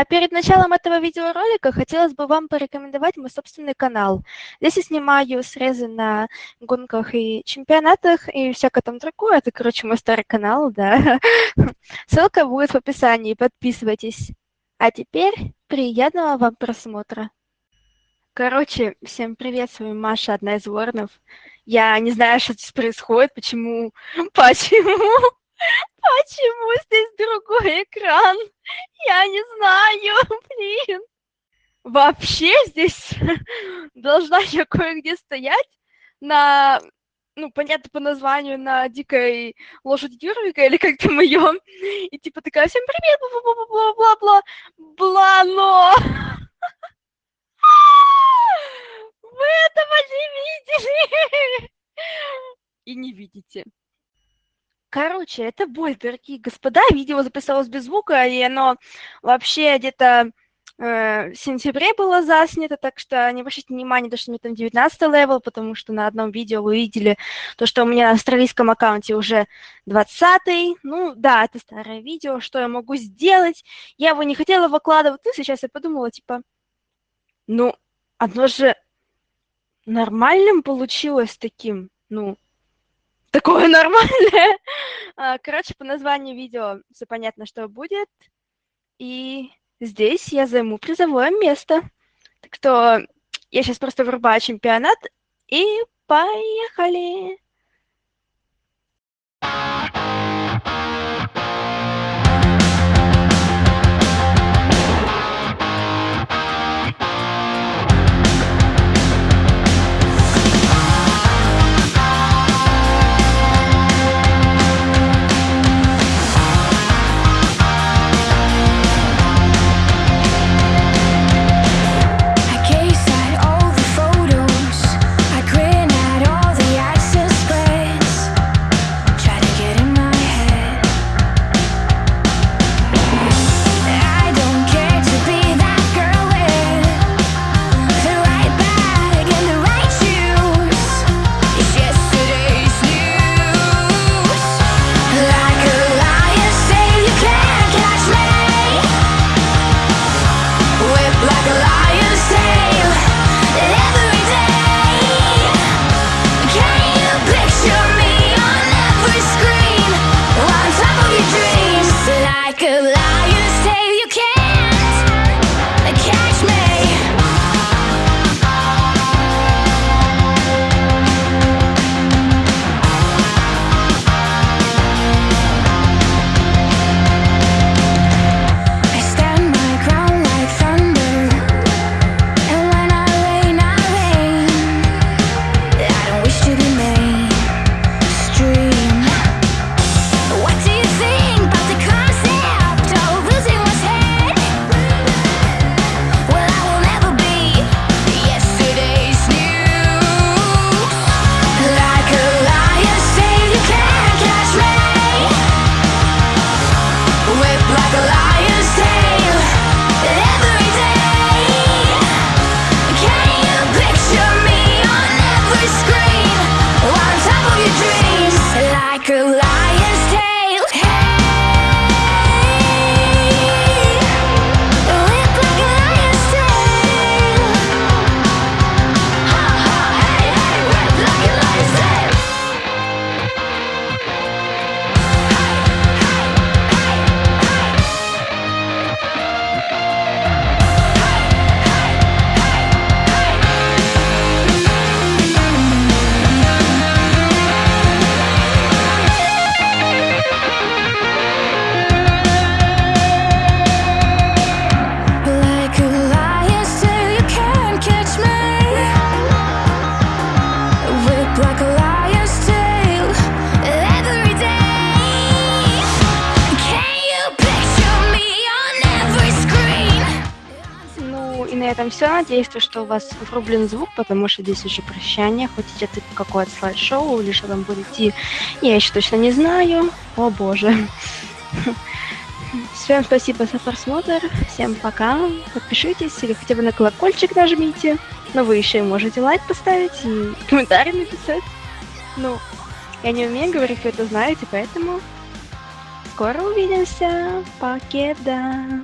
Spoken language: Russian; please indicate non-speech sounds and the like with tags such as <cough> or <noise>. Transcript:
А перед началом этого видеоролика хотелось бы вам порекомендовать мой собственный канал. Здесь я снимаю срезы на гонках и чемпионатах и всякое там другое. Это, короче, мой старый канал, да. <laughs> Ссылка будет в описании, подписывайтесь. А теперь приятного вам просмотра. Короче, всем привет, с вами Маша, одна из Воронов. Я не знаю, что здесь происходит, почему, <laughs> почему, <laughs> почему здесь другой экран. Я не знаю, <laughs> блин. Вообще здесь <laughs> должна я кое-где стоять на, ну, понятно по названию, на дикой лошади Юрвика, или как там ее, и типа такая, всем привет, бла-бла-бла-бла-бла, бла, но... <laughs> Вы этого не видели и не видите. Короче, это боль, дорогие господа. Видео записалось без звука, и оно вообще где-то э, в сентябре было заснято, так что не обращайте внимания, то, что у меня там 19 level, потому что на одном видео вы видели то, что у меня на австралийском аккаунте уже 20 -й. Ну да, это старое видео, что я могу сделать? Я его не хотела выкладывать, но сейчас я подумала, типа, ну, оно же нормальным получилось таким, ну, такое нормальное. <laughs> А, короче, по названию видео все понятно, что будет. И здесь я займу призовое место. Так что я сейчас просто врубаю чемпионат и поехали! Этом все. Надеюсь, что у вас врублен звук, потому что здесь уже прощание. Хотите это какое-то слайд-шоу или что там будет идти, я еще точно не знаю. О боже. <laughs> Всем спасибо за просмотр, всем пока, подпишитесь или хотя бы на колокольчик нажмите, но вы еще и можете лайк поставить и <laughs> комментарий написать. Ну, я не умею говорить, вы это знаете, поэтому скоро увидимся, покеда!